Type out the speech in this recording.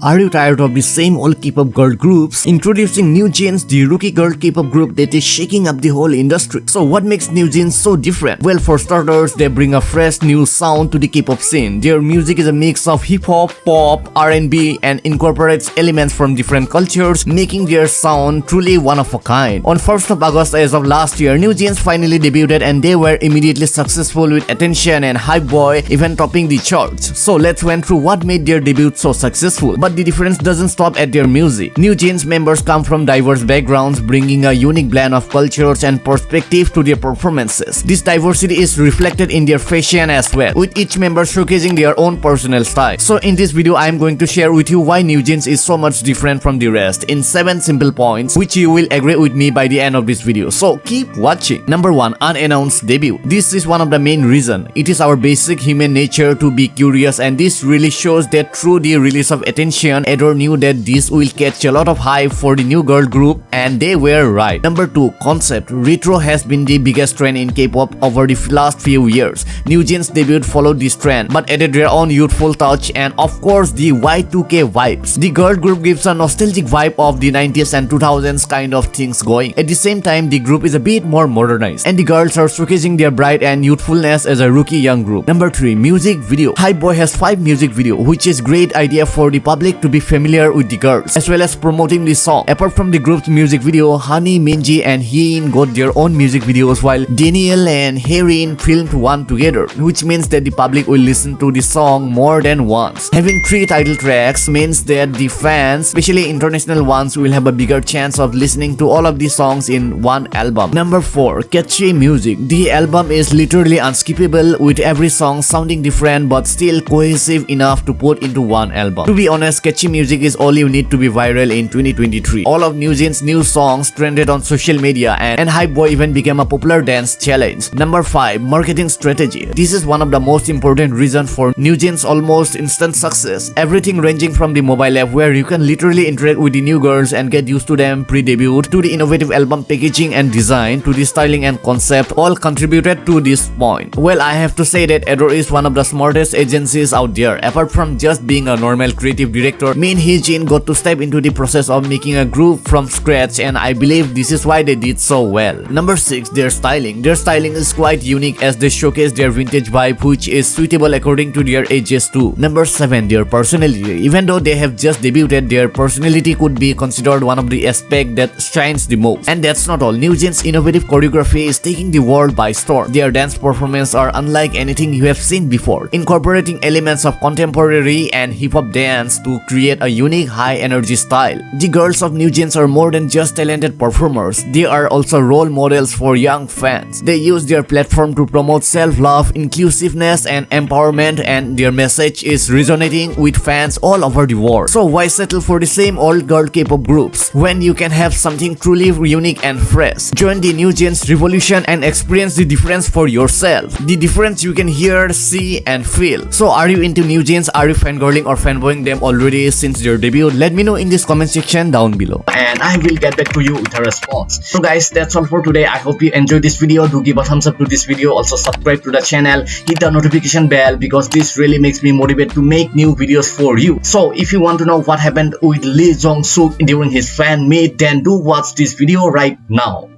Are you tired of the same old K-pop girl groups? Introducing New Jeans, the rookie girl K-pop group that is shaking up the whole industry. So what makes New Jeans so different? Well, for starters, they bring a fresh new sound to the K-pop scene. Their music is a mix of hip-hop, pop, R&B and incorporates elements from different cultures, making their sound truly one of a kind. On 1st of August as of last year, New Jeans finally debuted and they were immediately successful with attention and Hype Boy even topping the charts. So let's went through what made their debut so successful. But the difference doesn't stop at their music. New Jeans members come from diverse backgrounds, bringing a unique blend of cultures and perspective to their performances. This diversity is reflected in their fashion as well, with each member showcasing their own personal style. So in this video, I am going to share with you why New Jeans is so much different from the rest in 7 simple points, which you will agree with me by the end of this video. So keep watching. Number 1. Unannounced debut. This is one of the main reason. It is our basic human nature to be curious and this really shows that through the release of attention Sean Adore knew that this will catch a lot of hype for the new girl group and they were right. Number 2. Concept Retro has been the biggest trend in K-pop over the last few years. New Jeans debut followed this trend but added their own youthful touch and of course the Y2K vibes. The girl group gives a nostalgic vibe of the 90s and 2000s kind of things going. At the same time, the group is a bit more modernized and the girls are showcasing their bright and youthfulness as a rookie young group. Number 3. Music Video Hype Boy has 5 music video which is great idea for the public to be familiar with the girls, as well as promoting the song. Apart from the group's music video, Hanni, Minji and Hyein got their own music videos while Danielle and Haerin filmed one together, which means that the public will listen to the song more than once. Having three title tracks means that the fans, especially international ones, will have a bigger chance of listening to all of the songs in one album. Number 4. Catchy Music The album is literally unskippable with every song sounding different but still cohesive enough to put into one album. To be honest, sketchy music is all you need to be viral in 2023. All of New Jeans' new songs trended on social media and, and Hype Boy even became a popular dance challenge. Number 5. Marketing Strategy This is one of the most important reasons for New Jeans' almost instant success. Everything ranging from the mobile app where you can literally interact with the new girls and get used to them pre-debut to the innovative album packaging and design to the styling and concept all contributed to this point. Well, I have to say that ADOR is one of the smartest agencies out there apart from just being a normal creative director Min Hee-jin got to step into the process of making a group from scratch and I believe this is why they did so well. Number 6. Their styling. Their styling is quite unique as they showcase their vintage vibe which is suitable according to their ages too. Number 7. Their personality. Even though they have just debuted, their personality could be considered one of the aspects that shines the most. And that's not all. New Jeans' innovative choreography is taking the world by storm. Their dance performances are unlike anything you have seen before, incorporating elements of contemporary and hip-hop dance to create a unique high-energy style. The girls of New Jeans are more than just talented performers, they are also role models for young fans. They use their platform to promote self-love, inclusiveness, and empowerment and their message is resonating with fans all over the world. So why settle for the same old girl K-pop groups when you can have something truly unique and fresh? Join the New Jeans revolution and experience the difference for yourself. The difference you can hear, see, and feel. So are you into New Jeans? Are you fangirling or fanboying them already? Already since their debut. Let me know in this comment section down below. And i will get back to you with a response. So guys that's all for today. I hope you enjoyed this video. Do give a thumbs up to this video. Also subscribe to the channel. Hit the notification bell because this really makes me motivated to make new videos for you. So if you want to know what happened with lee jong suk during his fan meet then do watch this video right now